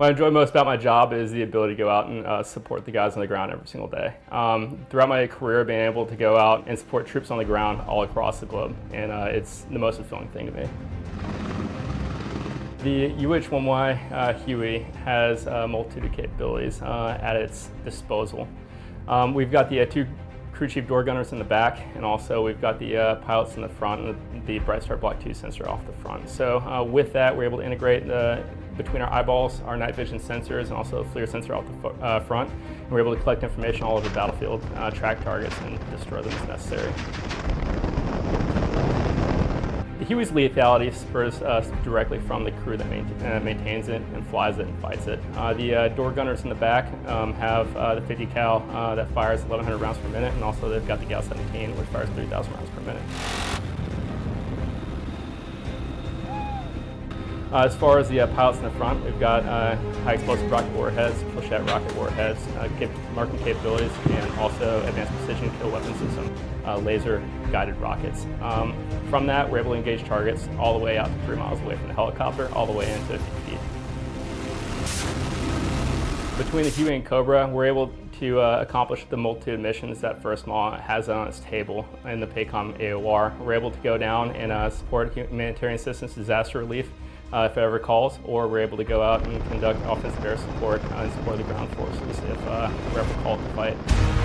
What I enjoy most about my job is the ability to go out and uh, support the guys on the ground every single day. Um, throughout my career, being able to go out and support troops on the ground all across the globe, and uh, it's the most fulfilling thing to me. The UH-1Y uh, Huey has a multitude of capabilities uh, at its disposal. Um, we've got the uh, two crew chief door gunners in the back, and also we've got the uh, pilots in the front and the BrightStar Block 2 sensor off the front. So uh, with that, we're able to integrate the between our eyeballs, our night vision sensors, and also a FLIR sensor out the uh, front. And we're able to collect information all over the battlefield, uh, track targets, and destroy them as necessary. The Huey's lethality spurs us directly from the crew that main, uh, maintains it and flies it and fights it. Uh, the uh, door gunners in the back um, have the 50 cal that fires 1,100 rounds per minute, and also they've got the GAU 17, which fires 3,000 rounds per minute. Uh, as far as the uh, pilots in the front, we've got uh, high explosive rocket warheads, flechette rocket warheads, uh, cap marking capabilities, and also advanced precision kill weapon system, uh, laser guided rockets. Um, from that, we're able to engage targets all the way out to three miles away from the helicopter, all the way into 50 feet. Between the Huey and Cobra, we're able to uh, accomplish the multitude of missions that First MAW has on its table in the PACOM AOR. We're able to go down and uh, support humanitarian assistance, disaster relief, uh, if ever calls, or we're able to go out and conduct offensive air support and support the ground forces if uh, we're ever called to fight.